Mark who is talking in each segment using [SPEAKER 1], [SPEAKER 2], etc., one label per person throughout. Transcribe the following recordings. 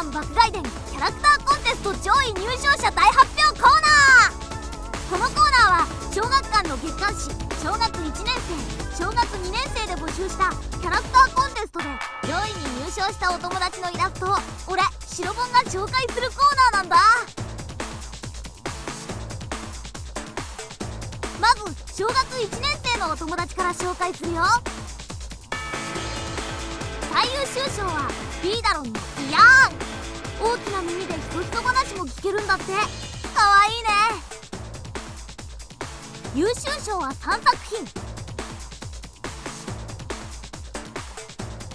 [SPEAKER 1] マン爆買い伝キャラクターコンテスト上位入賞者大発表コーナー。このコーナーは小学館の月刊誌小学1年生小学2年生で募集したキャラクターコンテストで上位に入賞したお友達のイラストを俺白本が紹介するコーナーなんだ。まず小学1年生のお友達から紹介するよ。最優秀賞はビーダロンの「イヤーン」大きな耳でひとひと話も聞けるんだって。かわいいね。優秀賞は3作品。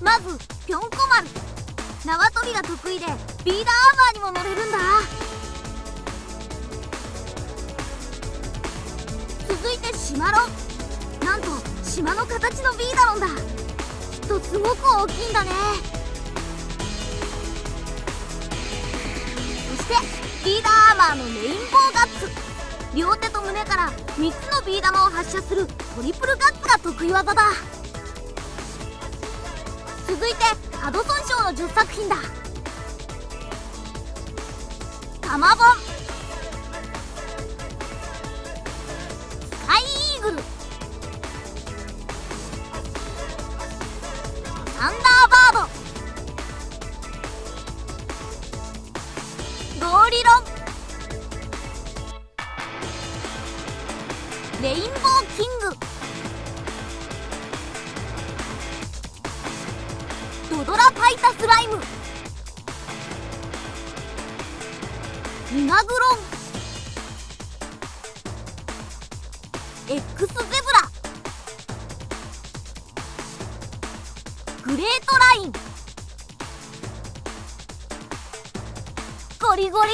[SPEAKER 1] まずぴょんこ丸。縄跳びが得意でビーダーアーマーにも乗れるんだ。続いてシマロ。ンなんと島の形のビーダロンだ。きっとすごく大きいんだね。してビーダーアーマーのレインボーガッツ。両手と胸から3つのビー玉を発射するトリプルガッツが得意技だ。続いてハドソン賞の10作品だ。タマボンスカイイーグル。サンダースライム。ミガグロン。X ゼブラ。グレートライン。ゴリゴリ。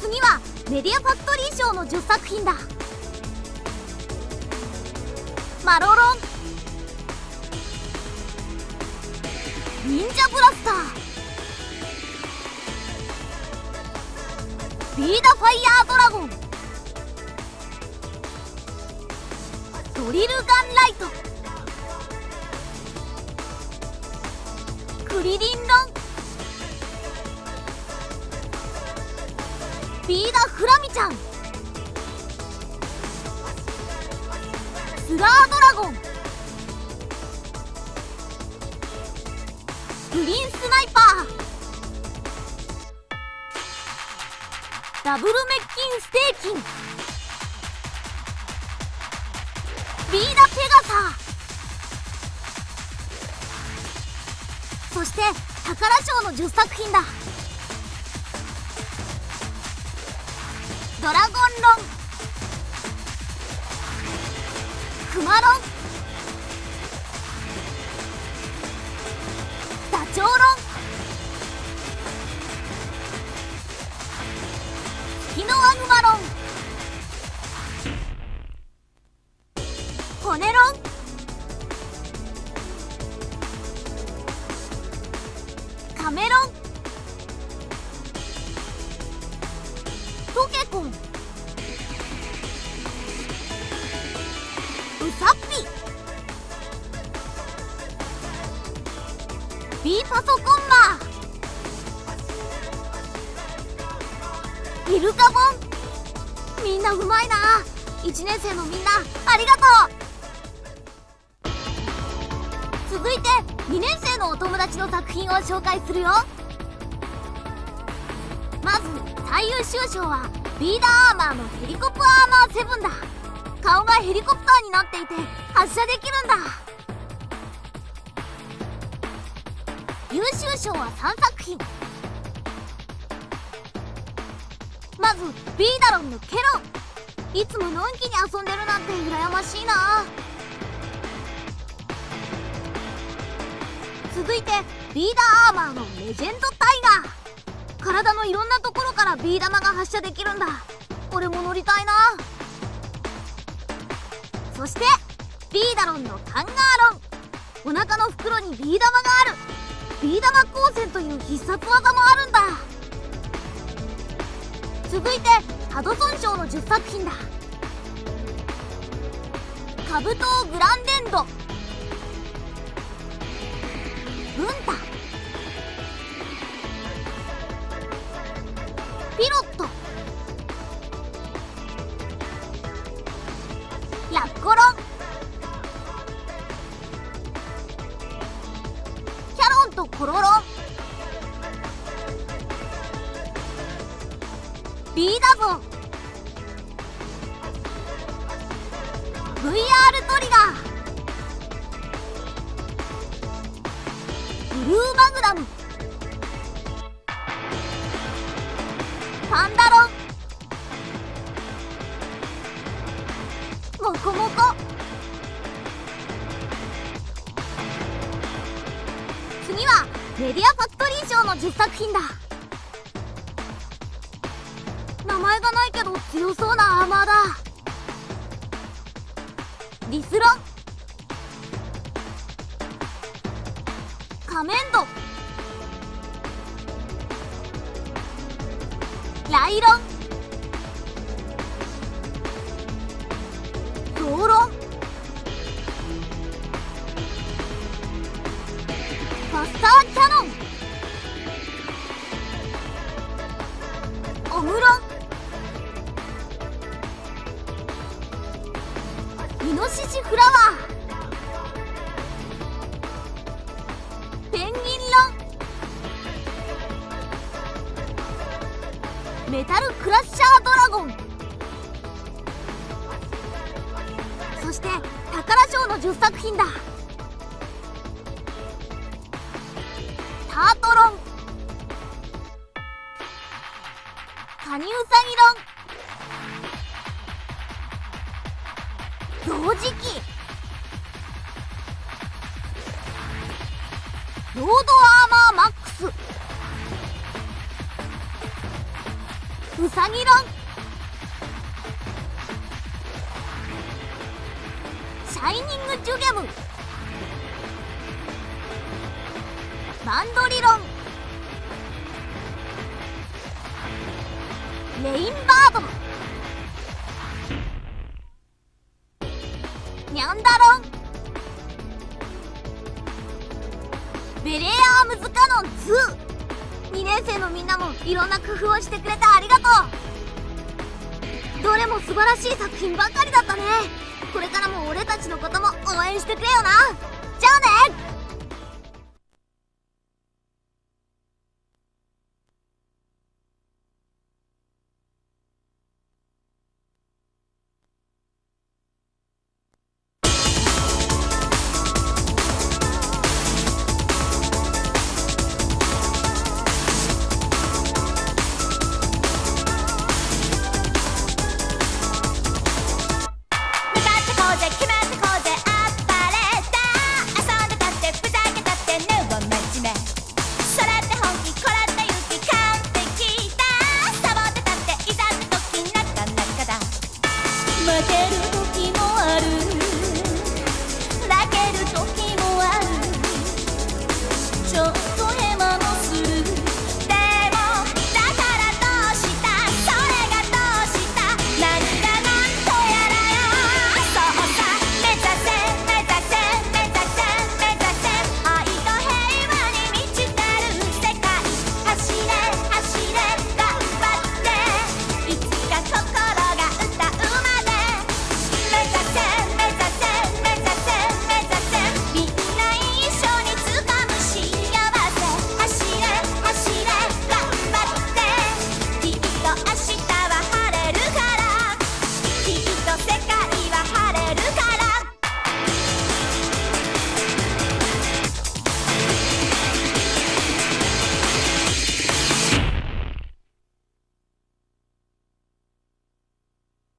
[SPEAKER 1] 次はメディアファクトリー賞の10作品だ。マロロン。忍者ブラスター。ビーダファイヤードラゴン。ドリルガンライト。クリリンロン。ビーダフラミちゃん。スラードラゴン。リーンスナイパーダブルメッキンステーキン。ビーダペガサ。そして宝賞の10作品だ。ドラゴンロン。クマロン。カメロン。トケコンウサッピ。ビーパソコンマーイルカボン。みんなうまいな。1年生のみんなありがとう。続いて2年生のお友達の作品を紹介するよ。まず最優秀賞はビーダーアーマーのヘリコプアーマー7だ。顔がヘリコプターになっていて発射できるんだ。優秀賞は3作品。まずビーダロンのケロ。ンいつものんきに遊んでるなんて羨ましいな。続いてビーダーアーマーのレジェンドタイガー。体のいろんなところからビー玉が発射できるんだ。俺も乗りたいな。そしてビーダロンのカンガーロン。お腹の袋にビー玉がある。ビー玉光線という必殺技もあるんだ。続いてハドソン賞の10作品だ。カブトグランデンド。ビーダゾン VR トリガー。ブルーマグナム。パンダロン。モコモコ。次はメディアファクトリー賞の10作品だ。前がないけど強そうなアーマーだ。リスロン。仮面度ライロン。品だ。タートロン。カニウサギロン。同時期ロードアーマーマックス。ウサギロン。ャイニングジュゲムバンドリロンレインバードニャンダロンベレーアームズカノン22年生のみんなもいろんな工夫をしてくれてありがとうどれも素晴らしい作品ばかりだったねこれからも俺たちのことも応援してくれよな。じゃあね。就